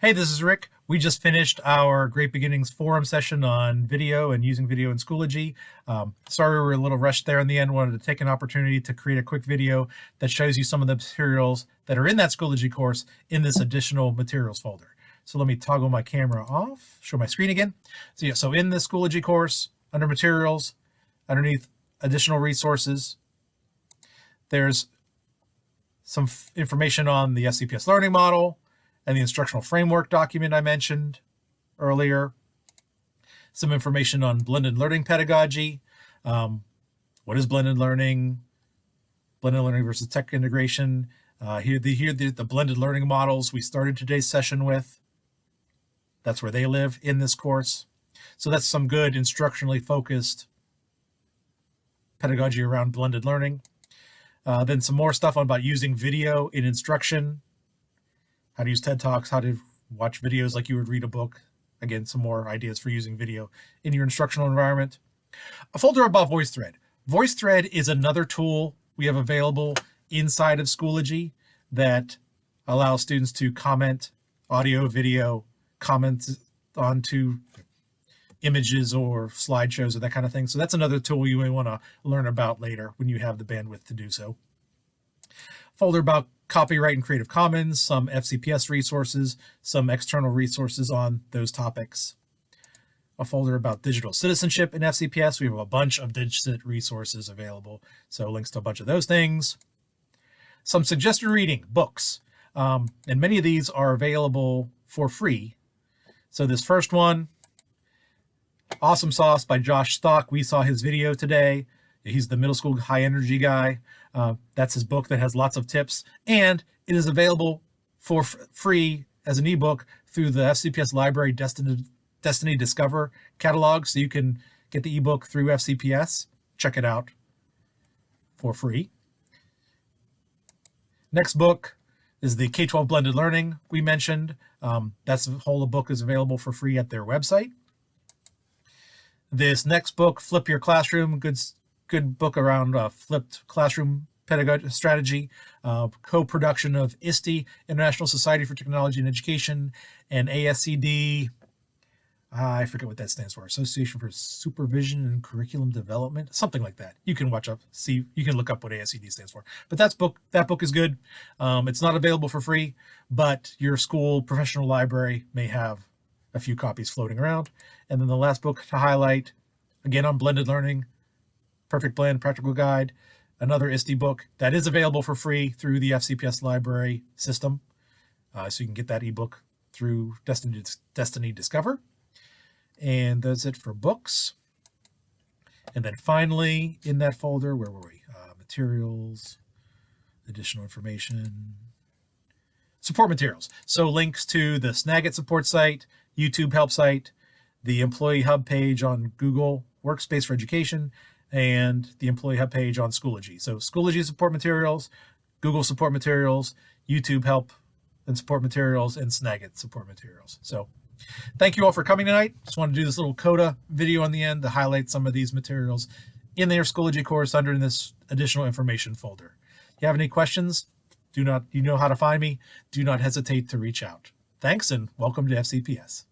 Hey, this is Rick. We just finished our Great Beginnings forum session on video and using video in Schoology. Um, sorry we were a little rushed there in the end. Wanted to take an opportunity to create a quick video that shows you some of the materials that are in that Schoology course in this additional materials folder. So let me toggle my camera off, show my screen again. So yeah, so in the Schoology course, under materials, underneath additional resources, there's some information on the FCPS learning model, and the instructional framework document I mentioned earlier. Some information on blended learning pedagogy. Um, what is blended learning? Blended learning versus tech integration. Uh, here, the, here the, the blended learning models we started today's session with. That's where they live in this course. So that's some good instructionally focused pedagogy around blended learning. Uh, then some more stuff about using video in instruction, how to use TED Talks, how to watch videos like you would read a book. Again, some more ideas for using video in your instructional environment. A folder about VoiceThread. VoiceThread is another tool we have available inside of Schoology that allows students to comment audio, video, comments onto images or slideshows or that kind of thing. So that's another tool you may want to learn about later when you have the bandwidth to do so. Folder about copyright and Creative Commons, some FCPS resources, some external resources on those topics. A folder about digital citizenship in FCPS. We have a bunch of DigCit resources available, so links to a bunch of those things. Some suggested reading, books, um, and many of these are available for free. So this first one, Awesome Sauce by Josh Stock. We saw his video today. He's the middle school high energy guy. Uh, that's his book that has lots of tips, and it is available for free as an ebook through the FCPS Library Destiny, Destiny Discover catalog. So you can get the ebook through FCPS. Check it out for free. Next book is the K-12 Blended Learning we mentioned. Um, that's the whole book is available for free at their website. This next book, Flip Your Classroom, good good book around uh, flipped classroom pedagogy strategy, uh, co-production of ISTE, International Society for Technology and Education, and ASCD, I forget what that stands for, Association for Supervision and Curriculum Development, something like that. You can watch up, see, you can look up what ASCD stands for. But that's book, that book is good. Um, it's not available for free, but your school professional library may have a few copies floating around. And then the last book to highlight, again on blended learning, Perfect Blend Practical Guide, another ISTE book that is available for free through the FCPS library system. Uh, so you can get that ebook through Destiny, Destiny Discover. And that's it for books. And then finally, in that folder, where were we? Uh, materials, additional information, support materials. So links to the Snagit support site, YouTube help site, the Employee Hub page on Google Workspace for Education, and the Employee Hub page on Schoology. So Schoology support materials, Google support materials, YouTube help and support materials, and Snagit support materials. So thank you all for coming tonight. Just want to do this little CODA video on the end to highlight some of these materials in their Schoology course under in this additional information folder. If you have any questions, do not, you know how to find me. Do not hesitate to reach out. Thanks and welcome to FCPS.